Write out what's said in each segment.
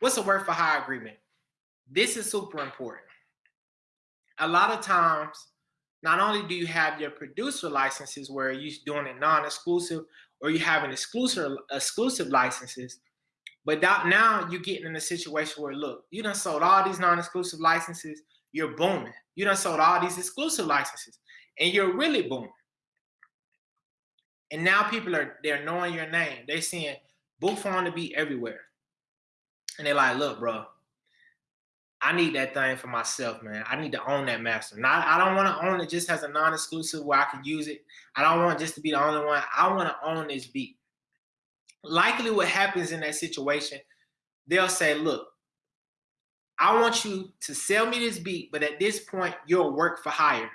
what's a work for hire agreement? This is super important. A lot of times, not only do you have your producer licenses where you're doing it non-exclusive or you have an exclusive exclusive licenses, but now you're getting in a situation where look, you done sold all these non-exclusive licenses, you're booming. You done sold all these exclusive licenses and you're really booming. And now people are they're knowing your name. They're seeing Boophone to be everywhere. And they're like, look, bro, I need that thing for myself, man. I need to own that master. Not, I don't want to own it just as a non-exclusive where I can use it. I don't want just to be the only one. I want to own this beat. Likely what happens in that situation, they'll say, look, I want you to sell me this beat, but at this point, you'll work for hire.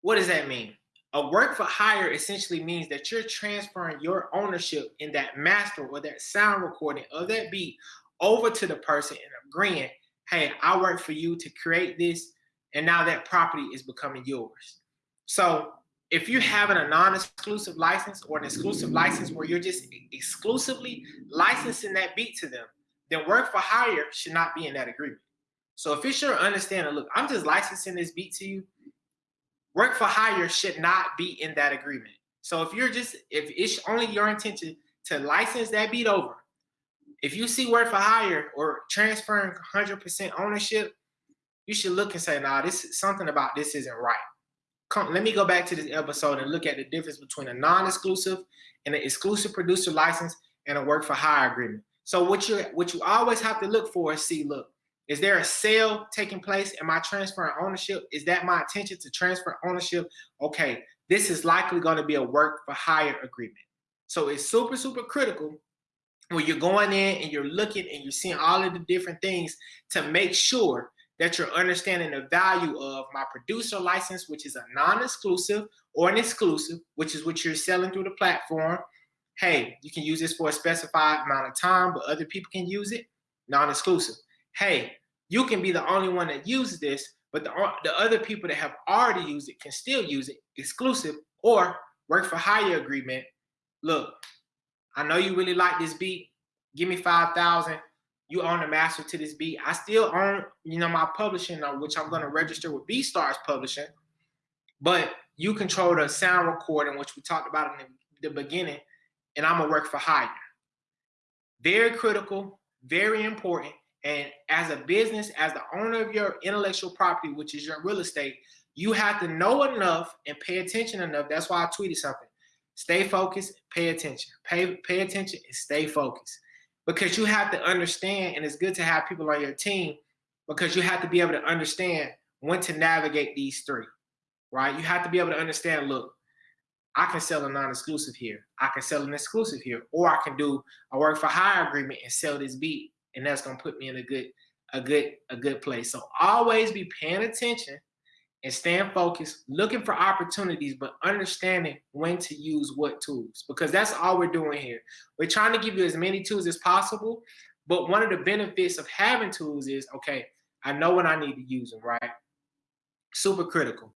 What does that mean? A work for hire essentially means that you're transferring your ownership in that master or that sound recording of that beat over to the person and agreeing, hey, I work for you to create this, and now that property is becoming yours. So if you're having a non-exclusive license or an exclusive license where you're just exclusively licensing that beat to them, then work for hire should not be in that agreement. So if it's your understanding, look, I'm just licensing this beat to you, work for hire should not be in that agreement. So if you're just, if it's only your intention to license that beat over, if you see work for hire or transferring 100% ownership, you should look and say, nah, this is something about this isn't right. Come, let me go back to this episode and look at the difference between a non-exclusive and an exclusive producer license and a work for hire agreement. So what you what you always have to look for is see, look, is there a sale taking place? Am I transferring ownership? Is that my intention to transfer ownership? Okay, this is likely going to be a work for hire agreement. So it's super, super critical when you're going in and you're looking and you're seeing all of the different things to make sure that you're understanding the value of my producer license, which is a non-exclusive or an exclusive, which is what you're selling through the platform. Hey, you can use this for a specified amount of time, but other people can use it, non-exclusive hey, you can be the only one that uses this, but the, the other people that have already used it can still use it exclusive or work for hire agreement. Look, I know you really like this beat. Give me 5,000. You own the master to this beat. I still own, you know, my publishing, uh, which I'm going to register with BeatStars Publishing. But you control the sound recording, which we talked about in the, the beginning, and I'm going to work for hire. Very critical, very important. And as a business, as the owner of your intellectual property, which is your real estate, you have to know enough and pay attention enough. That's why I tweeted something. Stay focused, pay attention. Pay, pay attention and stay focused. Because you have to understand, and it's good to have people on your team because you have to be able to understand when to navigate these three, right? You have to be able to understand, look, I can sell a non-exclusive here. I can sell an exclusive here. Or I can do a work for hire agreement and sell this beat and that's gonna put me in a good, a good, a good place. So always be paying attention and staying focused, looking for opportunities, but understanding when to use what tools, because that's all we're doing here. We're trying to give you as many tools as possible, but one of the benefits of having tools is, okay, I know when I need to use them, right? Super critical.